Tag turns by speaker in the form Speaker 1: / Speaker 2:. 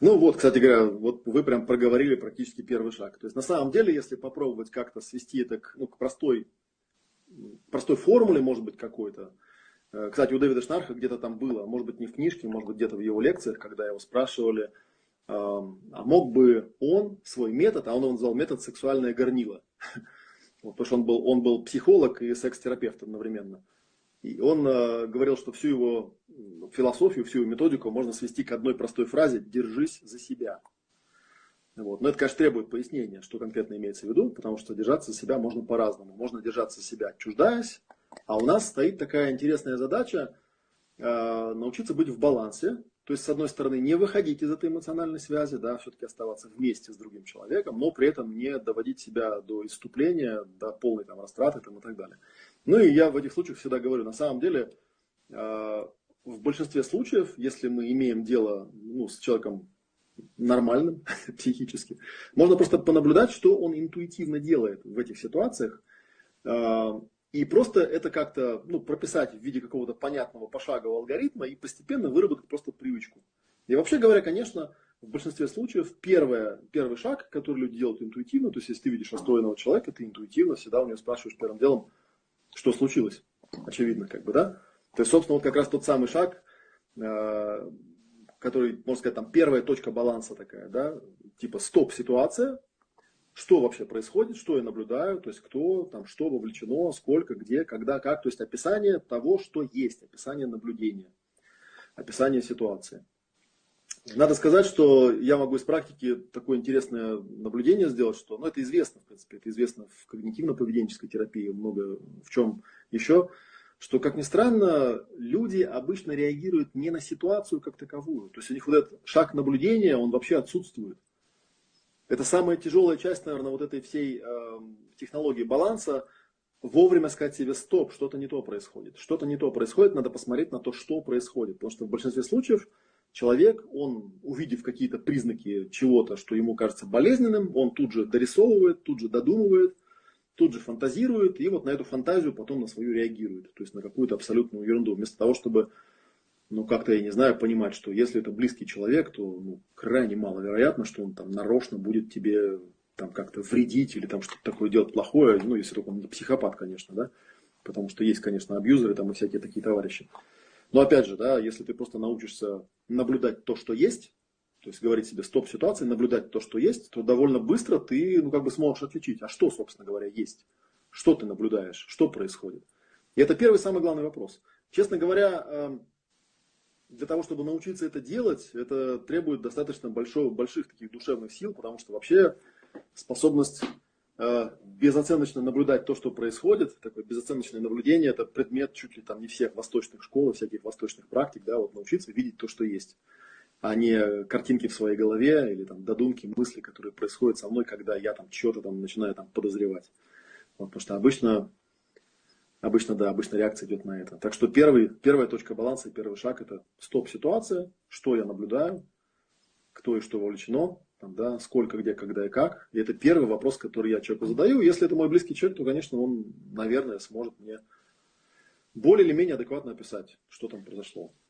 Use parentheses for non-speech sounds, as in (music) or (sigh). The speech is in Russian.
Speaker 1: Ну вот, кстати говоря, вот вы прям проговорили практически первый шаг. То есть на самом деле, если попробовать как-то свести это к, ну, к простой, простой формуле, может быть, какой-то. Э, кстати, у Дэвида Шнарха где-то там было, может быть, не в книжке, может быть, где-то в его лекциях, когда его спрашивали, а мог бы он свой метод, а он его назвал метод сексуальное горнило. (laughs) Вот, потому что он был, он был психолог и секс-терапевт одновременно. И он э, говорил, что всю его философию, всю его методику можно свести к одной простой фразе «держись за себя». Вот. Но это, конечно, требует пояснения, что конкретно имеется в виду, потому что держаться за себя можно по-разному. Можно держаться за себя, чуждаясь, а у нас стоит такая интересная задача э, научиться быть в балансе. То есть, с одной стороны, не выходить из этой эмоциональной связи, да, все-таки оставаться вместе с другим человеком, но при этом не доводить себя до иступления, до полной там, растраты там, и так далее. Ну и я в этих случаях всегда говорю, на самом деле, э, в большинстве случаев, если мы имеем дело ну, с человеком нормальным (laughs) психически, можно просто понаблюдать, что он интуитивно делает в этих ситуациях. Э, и просто это как-то ну, прописать в виде какого-то понятного пошагового алгоритма и постепенно выработать просто привычку. И вообще говоря, конечно, в большинстве случаев первое, первый шаг, который люди делают интуитивно, то есть если ты видишь расстроенного человека, ты интуитивно всегда у него спрашиваешь первым делом, что случилось. Очевидно, как бы, да? То есть, собственно, вот как раз тот самый шаг, э, который, можно сказать, там первая точка баланса такая, да, типа стоп-ситуация, что вообще происходит, что я наблюдаю, то есть кто, там, что вовлечено, сколько, где, когда, как, то есть описание того, что есть, описание наблюдения, описание ситуации. Надо сказать, что я могу из практики такое интересное наблюдение сделать, что, ну, это известно, в принципе, это известно в когнитивно-поведенческой терапии, много в чем еще, что, как ни странно, люди обычно реагируют не на ситуацию как таковую. То есть у них вот этот шаг наблюдения, он вообще отсутствует. Это самая тяжелая часть, наверное, вот этой всей э, технологии баланса, вовремя сказать себе стоп, что-то не то происходит. Что-то не то происходит, надо посмотреть на то, что происходит. Потому что в большинстве случаев человек, он, увидев какие-то признаки чего-то, что ему кажется болезненным, он тут же дорисовывает, тут же додумывает, тут же фантазирует, и вот на эту фантазию потом на свою реагирует. То есть на какую-то абсолютную ерунду. Вместо того, чтобы, ну, как-то, я не знаю, понимать, что если это близкий человек, то ну, крайне маловероятно, что он там нарочно будет тебе там как-то вредить или там что-то такое делать плохое, ну, если только он не психопат, конечно, да, потому что есть, конечно, абьюзеры там и всякие такие товарищи. Но опять же, да, если ты просто научишься наблюдать то, что есть, то есть говорить себе стоп-ситуации, наблюдать то, что есть, то довольно быстро ты ну, как бы сможешь отличить, а что, собственно говоря, есть. Что ты наблюдаешь, что происходит. И это первый самый главный вопрос. Честно говоря, эм, для того, чтобы научиться это делать, это требует достаточно большого, больших таких душевных сил, потому что вообще способность безоценочно наблюдать то, что происходит, такое безоценочное наблюдение, это предмет чуть ли там не всех восточных школ, всяких восточных практик, да, вот научиться видеть то, что есть, а не картинки в своей голове или там додумки, мысли, которые происходят со мной, когда я там что-то там начинаю там подозревать. Вот, потому что обычно, обычно, да, обычно реакция идет на это. Так что первый, первая точка баланса, первый шаг это стоп-ситуация, что я наблюдаю, кто и что вовлечено, там, да, сколько, где, когда и как. И это первый вопрос, который я человеку задаю. Если это мой близкий человек, то, конечно, он, наверное, сможет мне более или менее адекватно описать, что там произошло.